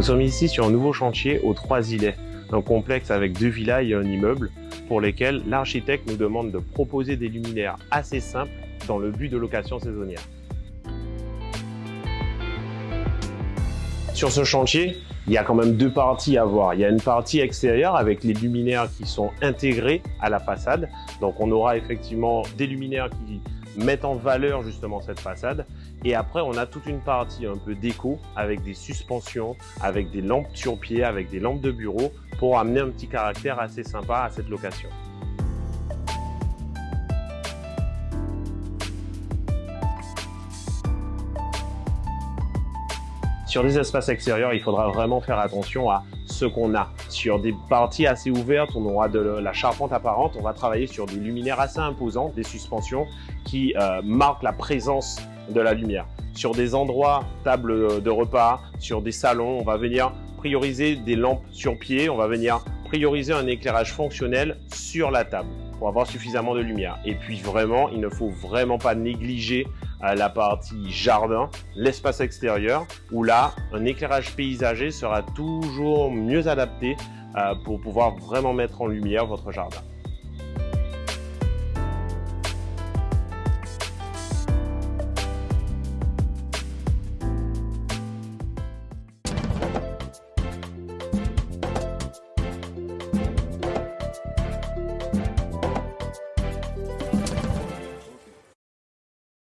Nous sommes ici sur un nouveau chantier aux Trois-Îlets, un complexe avec deux villas et un immeuble pour lesquels l'architecte nous demande de proposer des luminaires assez simples dans le but de location saisonnière. Sur ce chantier, il y a quand même deux parties à voir. Il y a une partie extérieure avec les luminaires qui sont intégrés à la façade. Donc on aura effectivement des luminaires qui mettent en valeur justement cette façade. Et après, on a toute une partie un peu déco avec des suspensions, avec des lampes sur pied, avec des lampes de bureau pour amener un petit caractère assez sympa à cette location. Sur les espaces extérieurs, il faudra vraiment faire attention à ce qu'on a. Sur des parties assez ouvertes, on aura de la charpente apparente, on va travailler sur des luminaires assez imposants, des suspensions qui euh, marquent la présence de la lumière. Sur des endroits, table de repas, sur des salons, on va venir prioriser des lampes sur pied, on va venir prioriser un éclairage fonctionnel sur la table pour avoir suffisamment de lumière. Et puis vraiment, il ne faut vraiment pas négliger la partie jardin, l'espace extérieur, où là, un éclairage paysager sera toujours mieux adapté euh, pour pouvoir vraiment mettre en lumière votre jardin.